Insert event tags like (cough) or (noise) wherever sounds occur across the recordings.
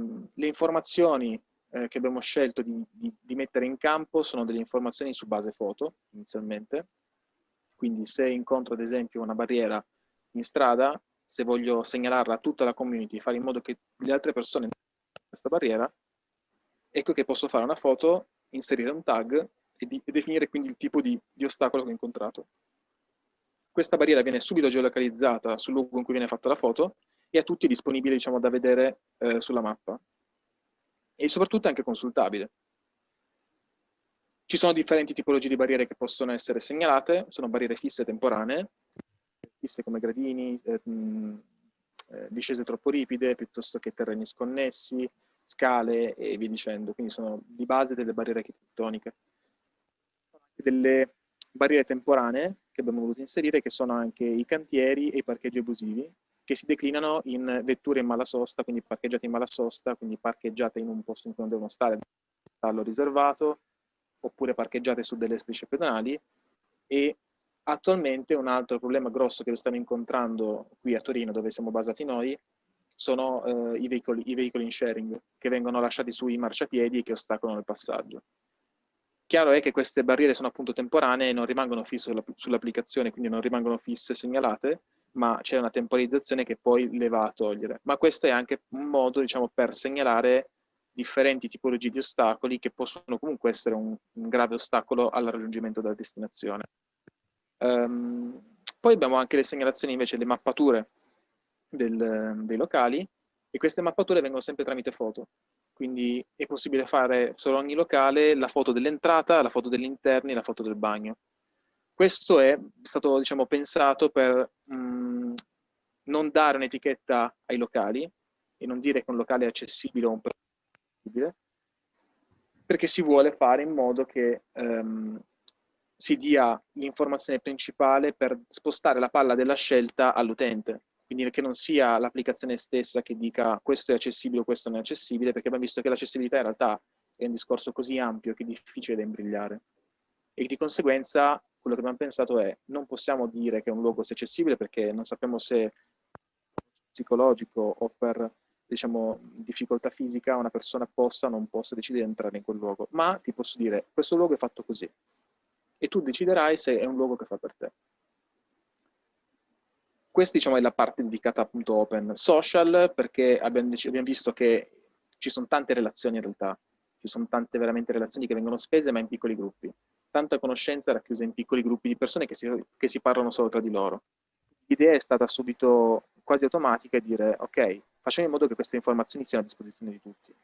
ehm, le informazioni eh, che abbiamo scelto di, di, di, mettere in campo sono delle informazioni su base foto, inizialmente. Quindi se incontro ad esempio una barriera in strada, se voglio segnalarla a tutta la community, fare in modo che le altre persone questa barriera, ecco che posso fare una foto, inserire un tag e, di, e definire quindi il tipo di, di ostacolo che ho incontrato. Questa barriera viene subito geolocalizzata sul luogo in cui viene fatta la foto e a tutti è disponibile diciamo, da vedere eh, sulla mappa. E soprattutto anche consultabile. Ci sono differenti tipologie di barriere che possono essere segnalate, sono barriere fisse temporanee, fisse come gradini, eh, eh, discese troppo ripide, piuttosto che terreni sconnessi, scale e via dicendo. Quindi sono di base delle barriere architettoniche. Delle barriere temporanee che abbiamo voluto inserire, che sono anche i cantieri e i parcheggi abusivi, che si declinano in vetture in mala sosta, quindi parcheggiate in mala sosta, quindi parcheggiate in un posto in cui non devono stare, stallo riservato, oppure parcheggiate su delle strisce pedonali. E attualmente un altro problema grosso che lo stiamo incontrando qui a Torino, dove siamo basati noi, sono eh, i, veicoli, i veicoli in sharing, che vengono lasciati sui marciapiedi e che ostacolano il passaggio. Chiaro è che queste barriere sono appunto temporanee e non rimangono fisse sull'applicazione, quindi non rimangono fisse segnalate, ma c'è una temporizzazione che poi le va a togliere. Ma questo è anche un modo, diciamo, per segnalare differenti tipologie di ostacoli che possono comunque essere un, un grave ostacolo al raggiungimento della destinazione. Um, poi abbiamo anche le segnalazioni invece, le mappature del, dei locali e queste mappature vengono sempre tramite foto. Quindi è possibile fare su ogni locale la foto dell'entrata, la foto degli interni e la foto del bagno. Questo è stato diciamo, pensato per mh, mm, non dare un'etichetta ai locali e non dire che un locale è accessibile o un accessibile, perché si vuole fare in modo che um, si dia l'informazione principale per spostare la palla della scelta all'utente. Quindi che non sia l'applicazione stessa che dica questo è accessibile o questo non è accessibile, perché abbiamo visto che l'accessibilità in realtà è un discorso così ampio che è difficile da imbrigliare. E di conseguenza quello che abbiamo pensato è non possiamo dire che un luogo sia accessibile perché non sappiamo se psicologico o per diciamo, difficoltà fisica una persona possa o non possa decidere di entrare in quel luogo, ma ti posso dire questo luogo è fatto così e tu deciderai se è un luogo che fa per te. Questa diciamo, è la parte dedicata appunto open social perché abbiamo, abbiamo visto che ci sono tante relazioni in realtà, ci sono tante veramente relazioni che vengono spese ma in piccoli gruppi tanta conoscenza racchiusa in piccoli gruppi di persone che si, che si parlano solo tra di loro. L'idea è stata subito quasi automatica e dire, ok, facciamo in modo che queste informazioni siano a disposizione di tutti.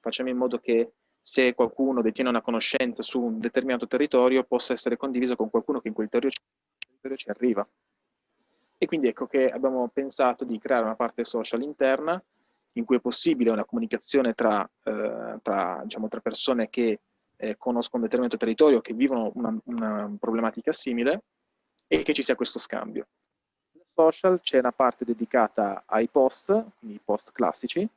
Facciamo in modo che se qualcuno detiene una conoscenza su un determinato territorio possa essere condivisa con qualcuno che in quel territorio ci arriva. E quindi ecco che abbiamo pensato di creare una parte social interna in cui è possibile una comunicazione tra, eh, tra, diciamo, tra persone che eh, conoscono un determinato territorio, che vivono una, una, problematica simile e che ci sia questo scambio. Nel social c'è una parte dedicata ai post, quindi i post classici,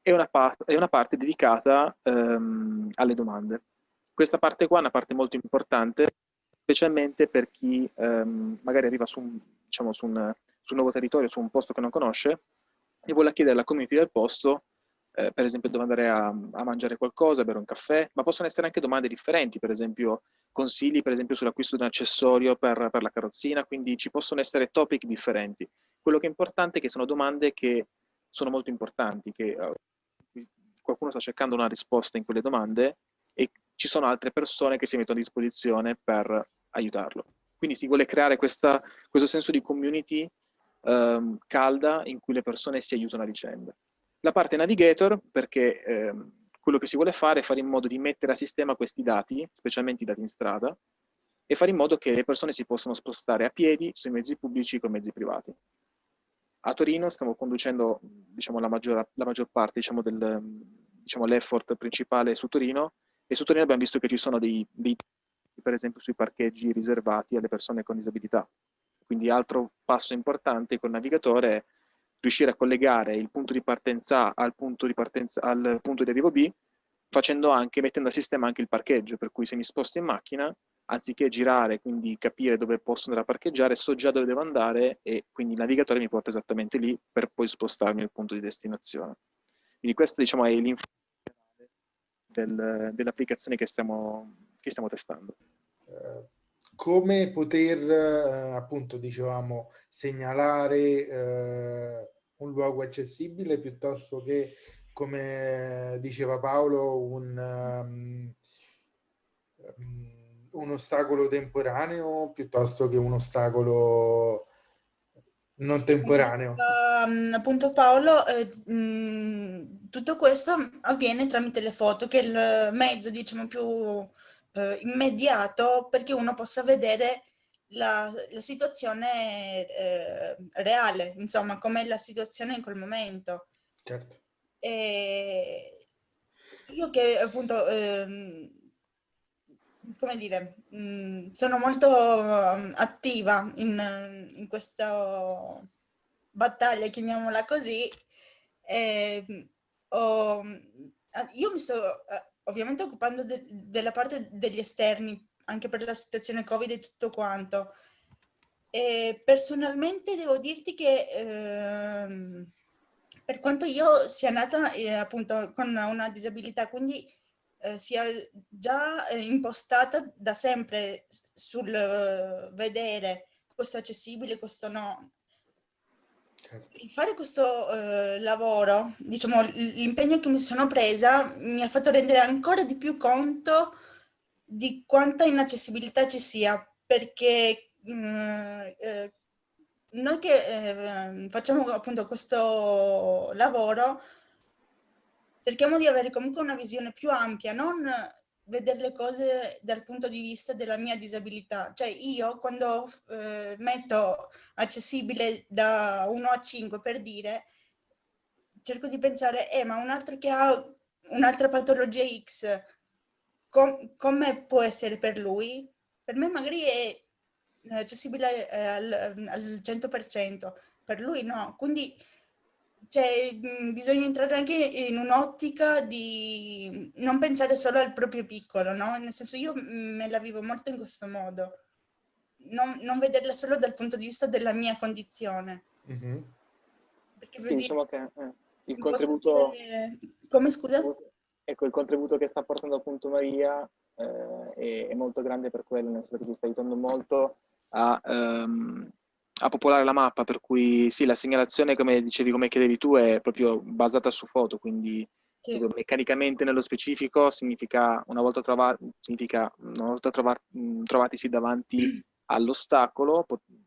e una, e una parte dedicata ehm, alle domande. Questa parte qua è una parte molto importante, specialmente per chi ehm, magari arriva su un, diciamo, su, un, su un nuovo territorio, su un posto che non conosce, e vuole chiedere alla community del posto eh, per esempio dove andare a, a, mangiare qualcosa, bere un caffè, ma possono essere anche domande differenti, per esempio consigli per esempio sull'acquisto di un accessorio per, per, la carrozzina, quindi ci possono essere topic differenti. Quello che è importante è che sono domande che sono molto importanti, che uh, qualcuno sta cercando una risposta in quelle domande e ci sono altre persone che si mettono a disposizione per aiutarlo. Quindi si vuole creare questa, questo senso di community um, calda in cui le persone si aiutano a vicenda. La parte navigator, perché eh, quello che si vuole fare è fare in modo di mettere a sistema questi dati, specialmente i dati in strada, e fare in modo che le persone si possano spostare a piedi sui mezzi pubblici con mezzi privati. A Torino stiamo conducendo diciamo, la, maggior, la, maggior, parte diciamo, del, diciamo, principale su Torino e su Torino abbiamo visto che ci sono dei, dei per esempio sui parcheggi riservati alle persone con disabilità. Quindi altro passo importante col navigatore è riuscire a collegare il punto di partenza al punto di, partenza, al punto di arrivo B, facendo anche, mettendo a sistema anche il parcheggio, per cui se mi sposto in macchina, anziché girare, quindi capire dove posso andare a parcheggiare, so già dove devo andare e quindi il navigatore mi porta esattamente lì per poi spostarmi al punto di destinazione. Quindi questo diciamo, è l'informazione del, dell'applicazione che stiamo, che stiamo testando. Uh, come poter, uh, appunto, dicevamo, segnalare uh, un luogo accessibile piuttosto che, come diceva Paolo, un... Um, un ostacolo temporaneo piuttosto che un ostacolo non sì, temporaneo. Uh, appunto Paolo, eh, mh, tutto questo avviene tramite le foto, che è il mezzo diciamo più eh, immediato perché uno possa vedere la, la situazione eh, reale, insomma, com'è la situazione in quel momento. Certo. E io che appunto ehm, come dire, mh, mm, sono molto uh, attiva in, in, questa battaglia, chiamiamola così. E, ho, io mi sto uh, ovviamente occupando de, della parte degli esterni, anche per la situazione Covid e tutto quanto. E personalmente devo dirti che eh, per quanto io sia nata eh, appunto con una disabilità, quindi eh, sia già eh, impostata da sempre sul uh, vedere questo accessibile, questo no. Certo. Fare questo uh, lavoro, diciamo, l'impegno che mi sono presa mi ha fatto rendere ancora di più conto di quanta inaccessibilità ci sia, perché uh, noi che facciamo appunto questo lavoro cerchiamo di avere comunque una visione più ampia, non vedere le cose dal punto di vista della mia disabilità. Cioè io quando eh, metto accessibile da 1 a 5 per dire, cerco di pensare, eh ma un altro che ha un'altra patologia X, com come può essere per lui? Per me magari è accessibile eh, al, al 100%, per lui no. Quindi cioè, mh, bisogna entrare anche in un'ottica di non pensare solo al proprio piccolo, no? Nel senso io me la vivo molto in questo modo, non, non vederla solo dal punto di vista della mia condizione. Mm -hmm. Perché sì, diciamo che eh, il contributo... Dire... Come scusa? Ecco, il contributo che sta portando appunto Maria eh, è, è, molto grande per quello, nel senso che ti sta aiutando molto a... Um, a popolare la mappa, per cui sì, la segnalazione, come dicevi, come chiedevi tu, è proprio basata su foto, quindi sì. meccanicamente nello specifico significa una volta, trova, significa una volta trova, trovatisi davanti (clears throat) all'ostacolo,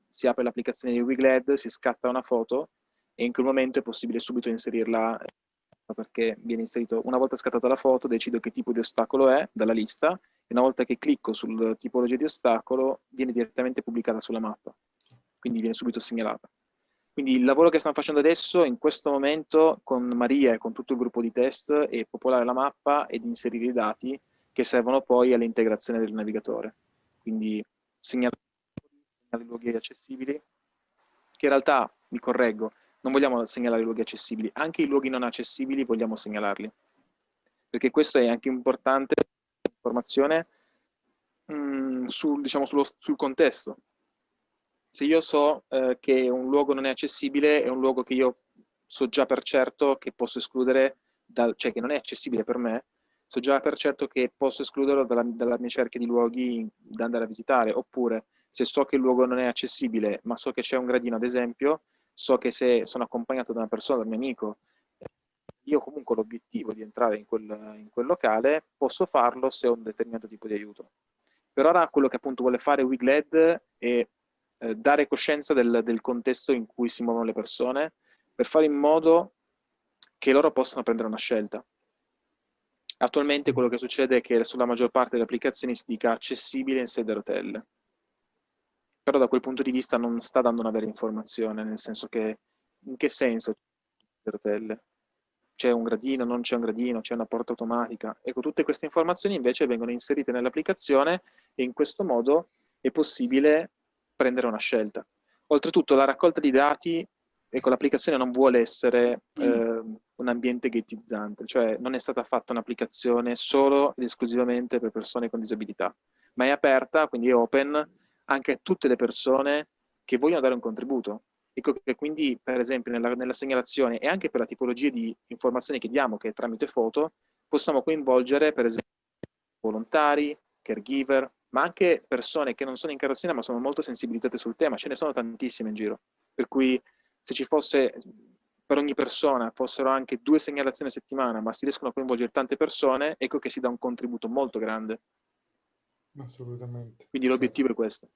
si apre l'applicazione di Wigled, si scatta una foto e in quel momento è possibile subito inserirla perché viene inserito, una volta scattata la foto, decido che tipo di ostacolo è dalla lista e una volta che clicco sul tipologia di ostacolo viene direttamente pubblicata sulla mappa quindi viene subito segnalata. Quindi il lavoro che stiamo facendo adesso, in questo momento, con Maria e con tutto il gruppo di test, è popolare la mappa ed inserire i dati che servono poi all'integrazione del navigatore. Quindi segnalare i luoghi accessibili, che in realtà, mi correggo, non vogliamo segnalare i luoghi accessibili, anche i luoghi non accessibili vogliamo segnalarli. Perché questo è anche importante informazione mm, sul, diciamo, sullo, sul contesto, se io so eh, che un luogo non è accessibile, è un luogo che io so già per certo che posso escludere, dal, cioè che non è accessibile per me, so già per certo che posso escluderlo dalla, dalla mia cerchia di luoghi da andare a visitare, oppure se so che il luogo non è accessibile, ma so che c'è un gradino ad esempio, so che se sono accompagnato da una persona, da un mio amico, io comunque ho l'obiettivo di entrare in quel, in quel, locale, posso farlo se ho un determinato tipo di aiuto. Per ora quello che appunto vuole fare Wigled è eh, dare coscienza del, del, contesto in cui si muovono le persone per fare in modo che loro possano prendere una scelta. Attualmente quello che succede è che sulla maggior parte delle applicazioni si dica accessibile in sede rotelle. Però da quel punto di vista non sta dando una vera informazione, nel senso che in che senso le rotelle? C'è un gradino, non c'è un gradino, c'è una porta automatica. Ecco, tutte queste informazioni invece vengono inserite nell'applicazione e in questo modo è possibile prendere una scelta. Oltretutto la raccolta di dati, ecco, l'applicazione non vuole essere eh, un ambiente ghettizzante, cioè non è stata fatta un'applicazione solo ed esclusivamente per persone con disabilità, ma è aperta, quindi è open, anche a tutte le persone che vogliono dare un contributo. Ecco che quindi, per esempio, nella, nella segnalazione e anche per la tipologia di informazioni che diamo, che è tramite foto, possiamo coinvolgere, per esempio, volontari, caregiver, ma anche persone che non sono in carrozzina ma sono molto sensibilizzate sul tema, ce ne sono tantissime in giro. Per cui se ci fosse per ogni persona fossero anche due segnalazioni a settimana, ma si riescono a coinvolgere tante persone, ecco che si dà un contributo molto grande. Assolutamente. Quindi l'obiettivo è questo.